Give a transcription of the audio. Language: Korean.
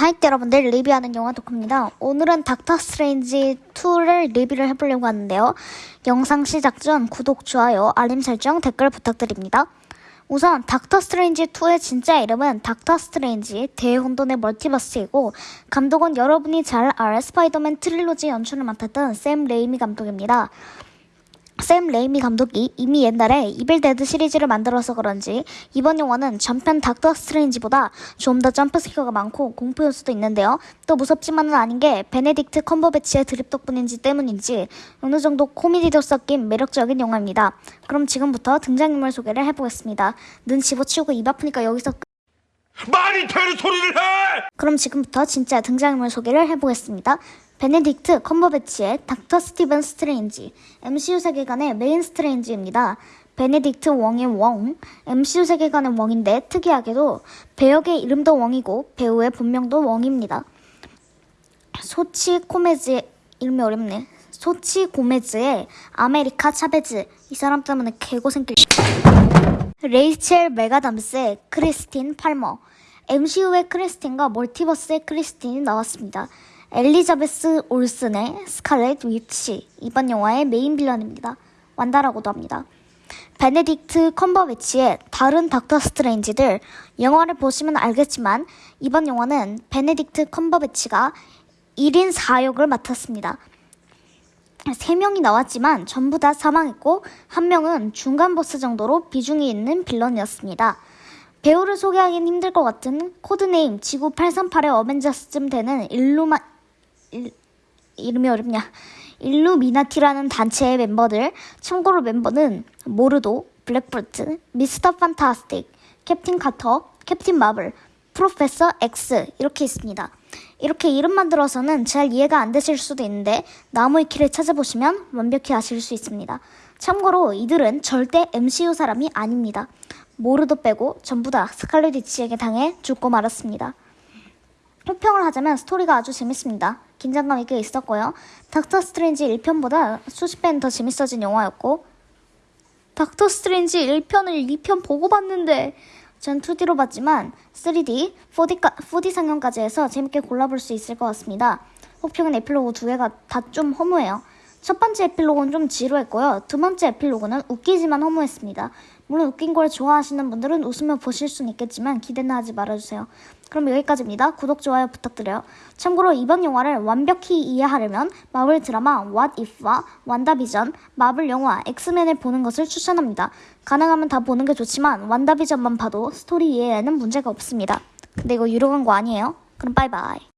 하이트 여러분들 리뷰하는 영화 덕후입니다. 오늘은 닥터 스트레인지 2를 리뷰를 해보려고 하는데요. 영상 시작 전 구독, 좋아요, 알림 설정, 댓글 부탁드립니다. 우선 닥터 스트레인지 2의 진짜 이름은 닥터 스트레인지 대혼돈의 멀티버스이고 감독은 여러분이 잘 알 스파이더맨 trilogy 연출을 맡았던 샘 레이미 감독입니다. 샘 레이미 감독이 이미 옛날에 이빌 데드 시리즈를 만들어서 그런지 이번 영화는 전편 닥터 스트레인지보다 좀 더 jump scare가 많고 공포 요소도 있는데요. 또 무섭지만은 아닌 게 베네딕트 컴버배치의 드립 덕분인지 때문인지 어느 정도 코미디도 섞인 매력적인 영화입니다. 그럼 지금부터 등장인물 소개를 해보겠습니다. 눈 집어치우고 입 아프니까 여기서 끝. 말이 되는 소리를 해! 그럼 지금부터 진짜 등장인물 소개를 해보겠습니다. 베네딕트 컴버배치의 닥터 스티븐 스트레인지, MCU 세계관의 메인 스트레인지입니다. 베네딕트 웡의 웡, MCU 세계관의 웡인데 특이하게도 배역의 이름도 웡이고 배우의 본명도 웡입니다. 소치 고메즈의 이름이 어렵네. 소치 고메즈의 아메리카 차베즈 이 사람 때문에 개고생 길 레이첼 맥아담스의 크리스틴 팔머 MCU의 크리스틴과 multiverse의 크리스틴이 나왔습니다. 엘리자베스 올슨의 스칼렛 위치 이번 영화의 메인 villain입니다. 완다라고도 합니다. 베네딕트 컴버배치의 다른 닥터 스트레인지들 영화를 보시면 알겠지만 이번 영화는 베네딕트 컴버배치가 1인 4역을 맡았습니다. 3명이 나왔지만 전부 다 사망했고 한 명은 중간 보스 정도로 비중이 있는 villain이었습니다. 배우를 소개하기는 힘들 것 같은 codename 지구 838의 어벤져스쯤 되는 일루마 일, 이름이 어렵냐 일루미나티라는 단체의 멤버들 참고로 멤버는 모르도, 블랙볼트, 미스터 판타스틱, 캡틴 카터, 캡틴 마블, 프로페서 X 이렇게 있습니다. 이렇게 이름만 들어서는 잘 이해가 안 되실 수도 있는데 나무위키를 찾아보시면 완벽히 아실 수 있습니다. 참고로 이들은 절대 MCU 사람이 아닙니다. 모르도 빼고 전부 다 스칼렛 위치에게 당해 죽고 말았습니다. 호평을 하자면 스토리가 아주 재밌습니다. 긴장감이 꽤 있었고요. 닥터 스트레인지 1편보다 수십 배는 더 재밌어진 영화였고 닥터 스트레인지 1편을 2편 보고 봤는데 전 2D로 봤지만 3D, 4D, 4D 상영까지 해서 재밌게 골라볼 수 있을 것 같습니다. 혹평은 에필로그 두 개가 다 좀 허무해요. 첫 번째 에필로그는 좀 지루했고요. 두 번째 에필로그는 웃기지만 허무했습니다. 물론 웃긴 걸 좋아하시는 분들은 웃으며 보실 수는 있겠지만 기대는 하지 말아주세요. 그럼 여기까지입니다. 구독, 좋아요 부탁드려요. 참고로 이번 영화를 완벽히 이해하려면 마블 드라마 What If와 완다비전, 마블 영화 엑스맨을 보는 것을 추천합니다. 가능하면 다 보는 게 좋지만 완다비전만 봐도 스토리 이해에는 문제가 없습니다. 근데 이거 유료 광고 아니에요? 그럼 빠이빠이.